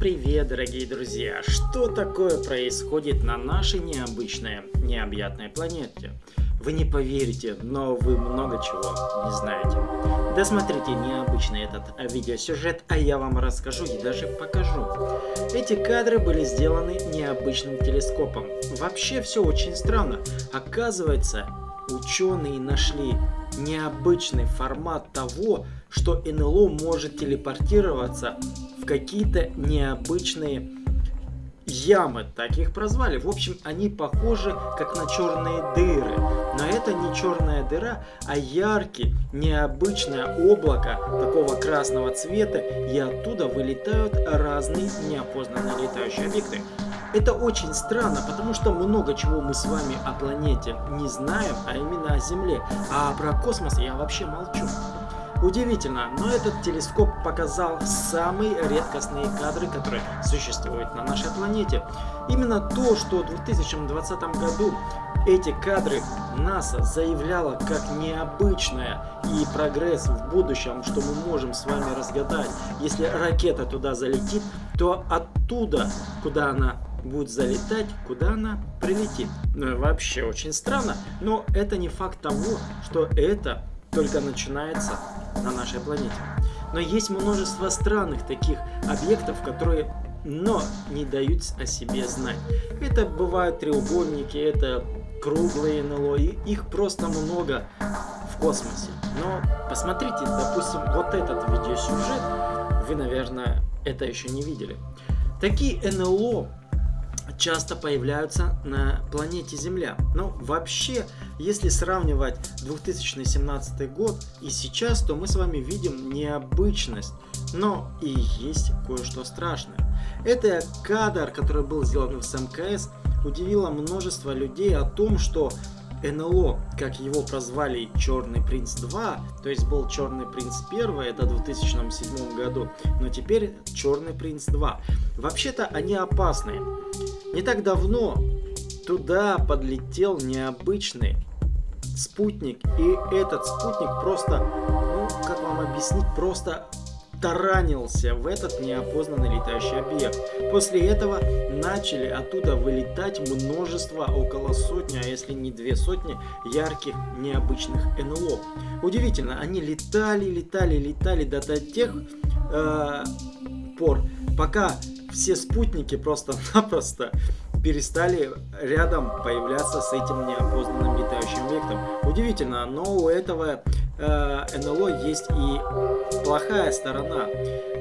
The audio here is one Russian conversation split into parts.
Привет, дорогие друзья! Что такое происходит на нашей необычной, необъятной планете? Вы не поверите, но вы много чего не знаете. Досмотрите необычный этот видеосюжет, а я вам расскажу и даже покажу. Эти кадры были сделаны необычным телескопом. Вообще все очень странно. Оказывается, ученые нашли необычный формат того, что НЛО может телепортироваться какие-то необычные ямы, так их прозвали. В общем, они похожи как на черные дыры. Но это не черная дыра, а яркий, необычное облако такого красного цвета, и оттуда вылетают разные неопознанные летающие объекты. Это очень странно, потому что много чего мы с вами о планете не знаем, а именно о Земле. А про космос я вообще молчу. Удивительно, но этот телескоп показал самые редкостные кадры, которые существуют на нашей планете. Именно то, что в 2020 году эти кадры НАСА заявляла как необычное и прогресс в будущем, что мы можем с вами разгадать. Если ракета туда залетит, то оттуда, куда она будет залетать, куда она прилетит. Ну, вообще очень странно, но это не факт того, что это только начинается на нашей планете. Но есть множество странных таких объектов, которые но не дают о себе знать. Это бывают треугольники, это круглые НЛО, и их просто много в космосе. Но посмотрите, допустим, вот этот видеосюжет, вы, наверное, это еще не видели. Такие НЛО часто появляются на планете Земля. Но вообще, если сравнивать 2017 год и сейчас, то мы с вами видим необычность, но и есть кое-что страшное. Это кадр, который был сделан в СМКС, удивило множество людей о том, что НЛО, как его прозвали Черный Принц 2, то есть был Черный Принц 1, это в 2007 году, но теперь Черный Принц 2. Вообще-то они опасные. Не так давно туда подлетел необычный спутник, и этот спутник просто, ну, как вам объяснить, просто таранился в этот неопознанный летающий объект. После этого начали оттуда вылетать множество, около сотни, а если не две сотни, ярких необычных НЛО. Удивительно, они летали, летали, летали до, тех э, пор, пока все спутники просто-напросто перестали рядом появляться с этим неопознанным летающим объектом. Удивительно, но у этого э, НЛО есть и плохая сторона.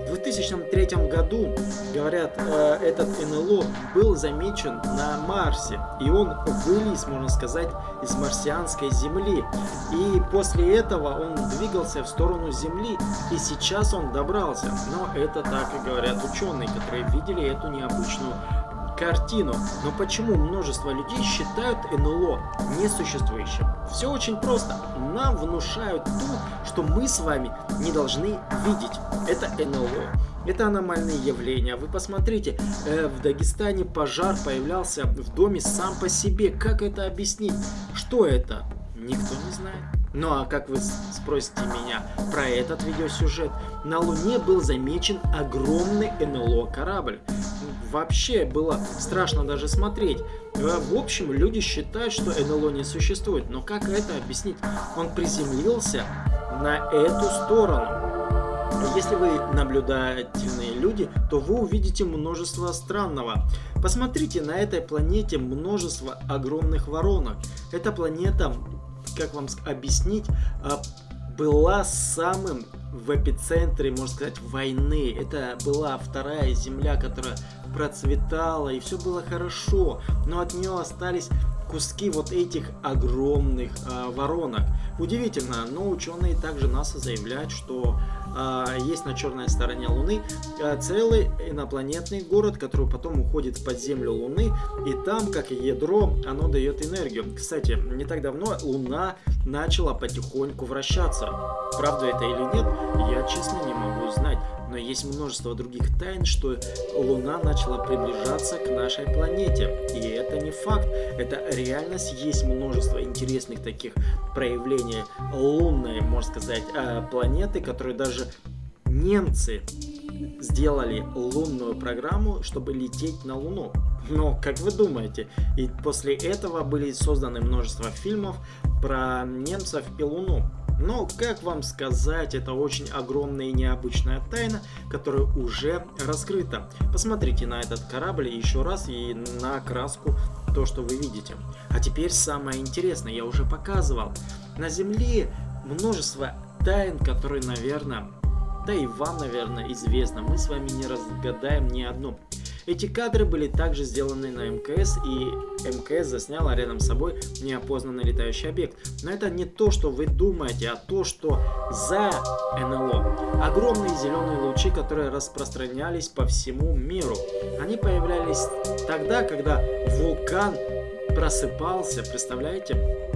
В 2003 году, говорят, э, этот НЛО был замечен на Марсе, и он вылез, можно сказать, из марсианской Земли. И после этого он двигался в сторону Земли, и сейчас он добрался. Но это так и говорят ученые, которые видели эту необычную картину. Но почему множество людей считают НЛО несуществующим? Все очень просто. Нам внушают то, что мы с вами не должны видеть. Это НЛО. Это аномальные явления. Вы посмотрите, э, в Дагестане пожар появлялся в доме сам по себе. Как это объяснить? Что это? Никто не знает. Ну а как вы спросите меня про этот видеосюжет? На Луне был замечен огромный НЛО корабль вообще было страшно даже смотреть. Э, в общем, люди считают, что НЛО не существует. Но как это объяснить? Он приземлился на эту сторону. Если вы наблюдательные люди, то вы увидите множество странного. Посмотрите, на этой планете множество огромных воронок. Эта планета, как вам объяснить, а, была самым в эпицентре, можно сказать, войны. Это была вторая земля, которая процветала, и все было хорошо, но от нее остались куски вот этих огромных э, воронок. Удивительно, но ученые также НАСА заявляют, что есть на черной стороне Луны э, целый инопланетный город, который потом уходит под землю Луны, и там, как ядро, оно дает энергию. Кстати, не так давно Луна начала потихоньку вращаться. Правда это или нет, я честно не могу знать но есть множество других тайн, что Луна начала приближаться к нашей планете. И это не факт, это реальность. Есть множество интересных таких проявлений лунной, можно сказать, э, планеты, которые даже немцы сделали лунную программу, чтобы лететь на Луну. Но, как вы думаете, и после этого были созданы множество фильмов про немцев и Луну. Но, как вам сказать, это очень огромная и необычная тайна, которая уже раскрыта. Посмотрите на этот корабль еще раз и на краску то, что вы видите. А теперь самое интересное, я уже показывал. На Земле множество тайн, которые, наверное, да и вам, наверное, известно. Мы с вами не разгадаем ни одну. Эти кадры были также сделаны на МКС, и МКС засняла рядом с собой неопознанный летающий объект. Но это не то, что вы думаете, а то, что за НЛО. Огромные зеленые лучи, которые распространялись по всему миру. Они появлялись тогда, когда вулкан просыпался, представляете?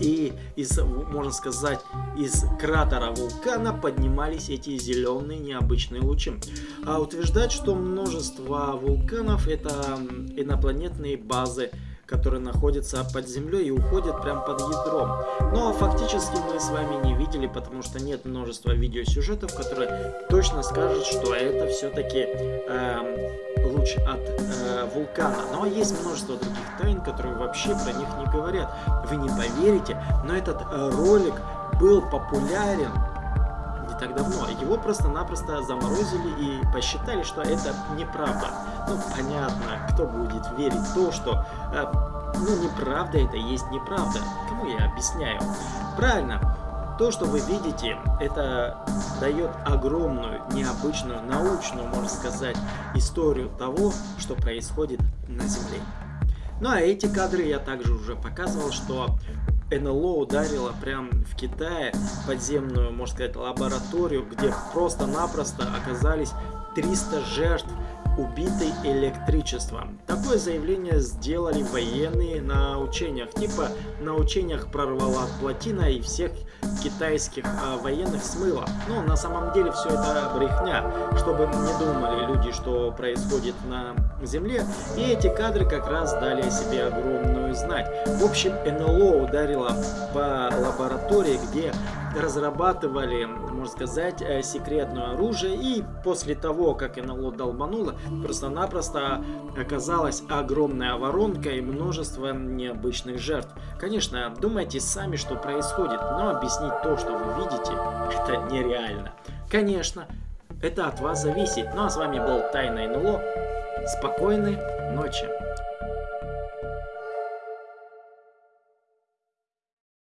И из, можно сказать, из кратера вулкана поднимались эти зеленые необычные лучи. А утверждать, что множество вулканов это инопланетные базы которые находятся под землей и уходят прямо под ядром. Но фактически мы с вами не видели, потому что нет множества видеосюжетов, которые точно скажут, что это все-таки э, эм, луч от э, вулкана. Но есть множество других тайн, которые вообще про них не говорят. Вы не поверите, но этот э, ролик был популярен так давно. Его просто-напросто заморозили и посчитали, что это неправда. Ну, понятно, кто будет верить в то, что... Э, ну, неправда это есть неправда. Кому я объясняю? Правильно. То, что вы видите, это дает огромную, необычную, научную, можно сказать, историю того, что происходит на Земле. Ну а эти кадры я также уже показывал, что НЛО ударило прям в Китае подземную, можно сказать, лабораторию, где просто-напросто оказались 300 жертв убитой электричеством. Такое заявление сделали военные на учениях. Типа на учениях прорвала плотина и всех китайских а, военных смыло. Но на самом деле все это брехня, чтобы не думали люди, что происходит на Земле. И эти кадры как раз дали о себе огромную знать. В общем, НЛО ударило по лаборатории, где разрабатывали, можно сказать, э, секретное оружие. И после того, как НЛО долбануло, просто-напросто оказалась огромная воронка и множество необычных жертв. Конечно, думайте сами, что происходит, но объяснить то, что вы видите, это нереально. Конечно, это от вас зависит. Ну а с вами был Тайна НЛО. Спокойной ночи.